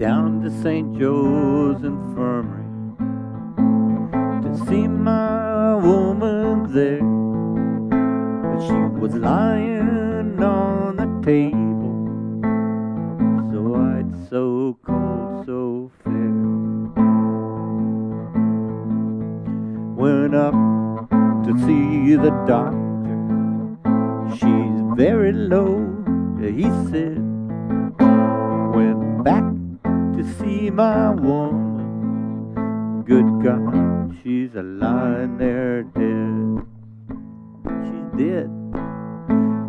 down to St. Joe's Infirmary to see my woman there. But she was lying on the table, so I'd so cold, so fair. Went up to see the doctor. She's very low, he said. My woman. Good God, she's a lying there dead. She's dead.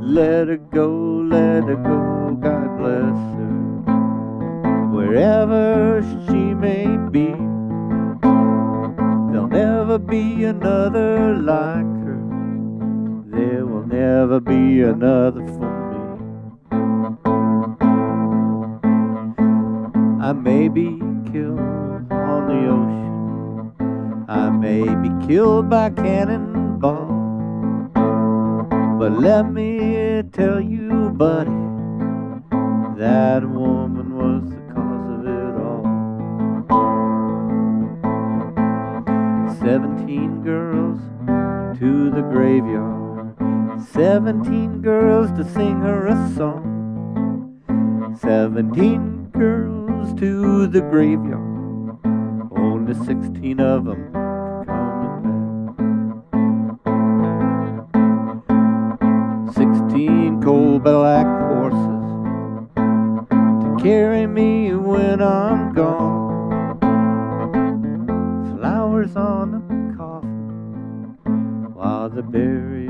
Let her go, let her go, God bless her. Wherever she may be, there'll never be another like her. There will never be another for I may be killed on the ocean. I may be killed by cannonball. But let me tell you, buddy, that woman was the cause of it all. Seventeen girls to the graveyard. Seventeen girls to sing her a song. Seventeen girls the graveyard. Only sixteen of them coming back. Sixteen cold black horses to carry me when I'm gone. Flowers on the coffin while the burial